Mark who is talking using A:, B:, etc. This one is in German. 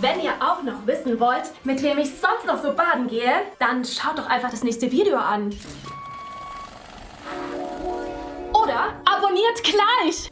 A: Wenn ihr auch noch wissen wollt, mit wem ich sonst noch so baden gehe, dann schaut doch einfach das nächste Video an. Oder abonniert gleich!